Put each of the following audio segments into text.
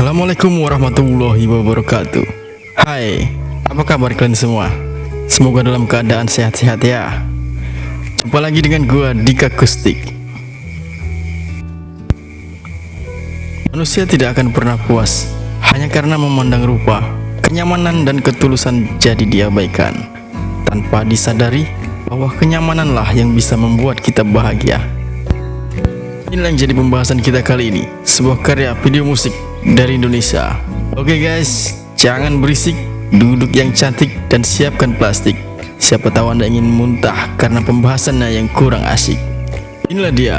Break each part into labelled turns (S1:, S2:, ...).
S1: Assalamualaikum warahmatullahi wabarakatuh. Hai, apa kabar kalian semua? Semoga dalam keadaan sehat-sehat ya. Jumpa lagi dengan gua Dika Kustik. Manusia tidak akan pernah puas Hanya karena memandang rupa Kenyamanan dan ketulusan jadi diabaikan. Tanpa disadari bahwa kenyamananlah yang bisa membuat kita bahagia. Inilah yang jadi pembahasan kita kali ini Sebuah karya video musik dari Indonesia. Oke guys, jangan berisik Duduk yang cantik dan siapkan plastik. Siapa tahu anda ingin muntah karena pembahasannya yang kurang asik. Inilah dia,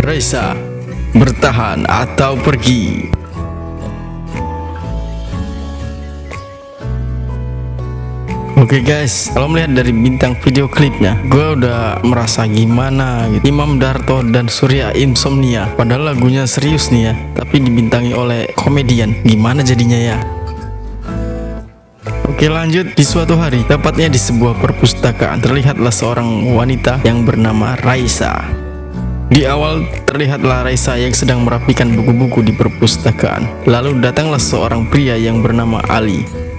S1: Raisa Bertahan atau pergi Oke okay guys, kalau melihat dari bintang video klipnya, gue udah merasa gimana gitu. Imam Darto dan Surya Insomnia, padahal lagunya serius nih ya, tapi dibintangi oleh komedian. Gimana jadinya ya? Oke lanjut, di suatu hari, tepatnya di sebuah perpustakaan, terlihatlah seorang wanita yang bernama Raisa. Di awal terlihatlah Raisa yang sedang merapikan buku-buku di perpustakaan. Lalu datanglah seorang pria yang bernama Ali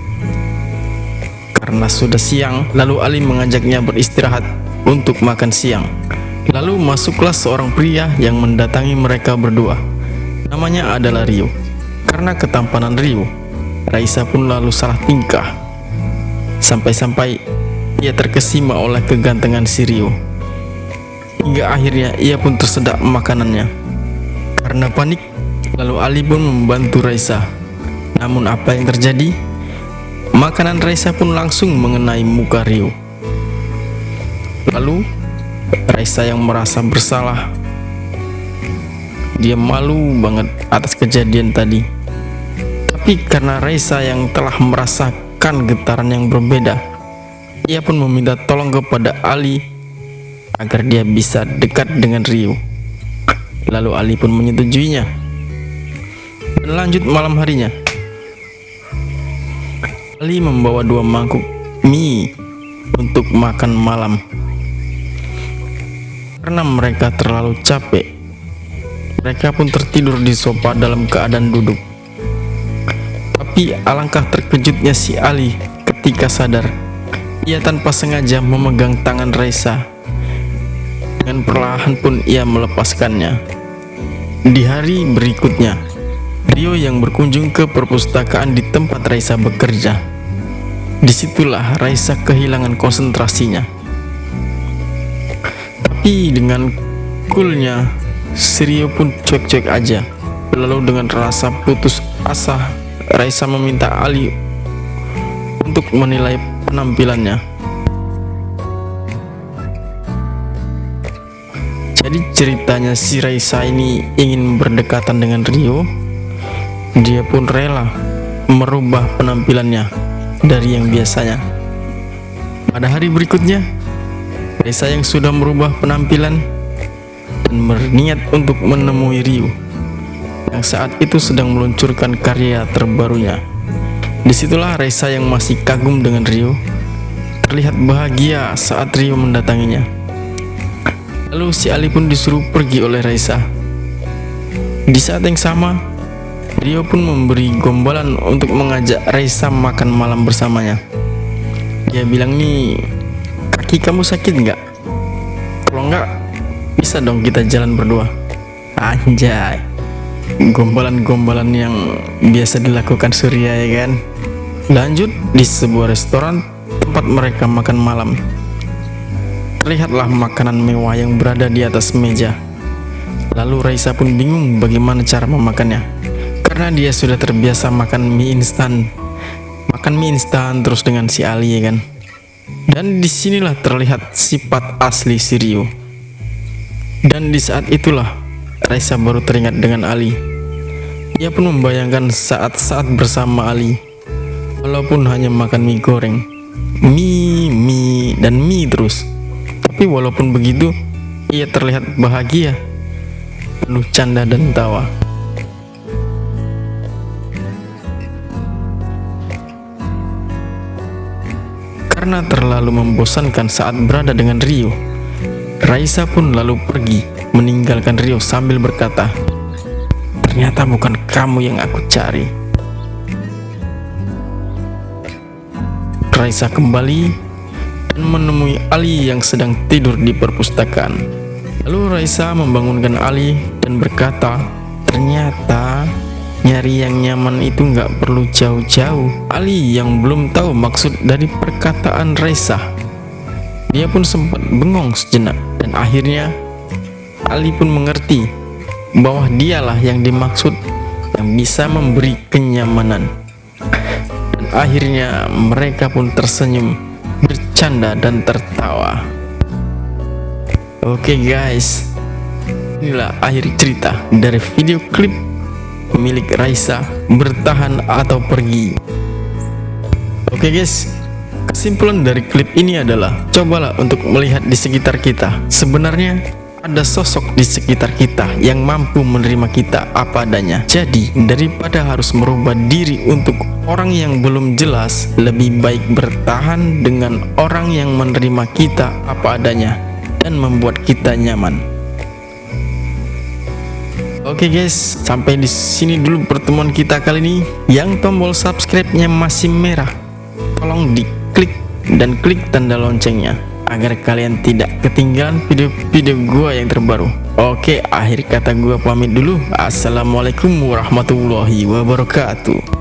S1: karena sudah siang, lalu Ali mengajaknya beristirahat untuk makan siang. Lalu masuklah seorang pria yang mendatangi mereka berdua. Namanya adalah Rio. Karena ketampanan Rio, Raisa pun lalu salah tingkah. Sampai-sampai ia terkesima oleh kegantengan si Rio. Hingga akhirnya ia pun tersedak makanannya. Karena panik, lalu Ali pun membantu Raisa. Namun apa yang terjadi? Makanan Raisa pun langsung mengenai muka Rio. Lalu Raisa yang merasa bersalah. Dia malu banget atas kejadian tadi. Tapi karena Raisa yang telah merasakan getaran yang berbeda Ia pun meminta tolong kepada Ali Agar dia bisa dekat dengan Rio. Lalu Ali pun menyetujuinya. Dan lanjut malam harinya Ali membawa dua mangkuk mie untuk makan malam. Karena mereka terlalu capek, mereka pun tertidur di sofa dalam keadaan duduk. Tapi alangkah terkejutnya si Ali ketika sadar. Ia tanpa sengaja memegang tangan Raisa. Dengan perlahan pun ia melepaskannya. Di hari berikutnya, Rio yang berkunjung ke perpustakaan di tempat Raisa bekerja Di situlah Raisa kehilangan konsentrasinya. Tapi dengan coolnya, Sirio pun cuek-cuek aja. Lalu dengan rasa putus asa, Raisa meminta Ali untuk menilai penampilannya. Jadi ceritanya si Raisa ini ingin berdekatan dengan Rio. Dia pun rela merubah penampilannya dari yang biasanya. Pada hari berikutnya, Reza yang sudah merubah penampilan dan berniat untuk menemui Ryu yang saat itu sedang meluncurkan karya terbarunya. Di situlah Reza yang masih kagum dengan Ryu terlihat bahagia saat Ryu mendatanginya. Lalu si Ali pun disuruh pergi oleh Reza. Di saat yang sama, Rio pun memberi gombalan untuk mengajak Raisa makan malam bersamanya. Dia bilang nih, kaki kamu sakit nggak? Kalau nggak, bisa dong kita jalan berdua. Anjay, gombalan-gombalan yang biasa dilakukan Surya ya kan? Lanjut di sebuah restoran tempat mereka makan malam. Terlihatlah makanan mewah yang berada di atas meja. Lalu Raisa pun bingung bagaimana cara memakannya karena dia sudah terbiasa makan mie instan. Makan mie instan terus dengan si Ali ya kan? Dan di sinilah terlihat sifat asli si Rio. Dan di saat itulah Raisa baru teringat dengan Ali. Ia pun membayangkan saat-saat bersama Ali. Walaupun hanya makan mie goreng. Mie, mie, dan mie terus. Tapi walaupun begitu ia terlihat bahagia. Penuh canda dan tawa Karena terlalu membosankan saat berada dengan Rio, Raisa pun lalu pergi meninggalkan Rio sambil berkata, ternyata bukan kamu yang aku cari. Raisa kembali dan menemui Ali yang sedang tidur di perpustakaan. Lalu Raisa membangunkan Ali dan berkata, ternyata nyari yang nyaman itu nggak perlu jauh-jauh. Ali yang belum tahu maksud dari perkataan Raisa. Dia pun sempat bengong sejenak dan akhirnya Ali pun mengerti bahwa dialah yang dimaksud yang bisa memberi kenyamanan. Dan akhirnya mereka pun tersenyum bercanda dan tertawa Oke okay guys Inilah akhir cerita dari video klip milik Raisa bertahan atau pergi Oke okay guys Kesimpulan dari klip ini adalah Cobalah untuk melihat di sekitar kita Sebenarnya ada sosok di sekitar kita yang mampu menerima kita apa adanya. Jadi, daripada harus merubah diri untuk orang yang belum jelas, lebih baik bertahan dengan orang yang menerima kita apa adanya dan membuat kita nyaman. Oke okay guys, sampai di sini dulu pertemuan kita kali ini. Yang tombol subscribe-nya masih merah, tolong diklik dan klik tanda loncengnya agar kalian tidak ketinggalan video-video gua yang terbaru. Oke akhir kata gua pamit dulu. Assalamualaikum warahmatullahi wabarakatuh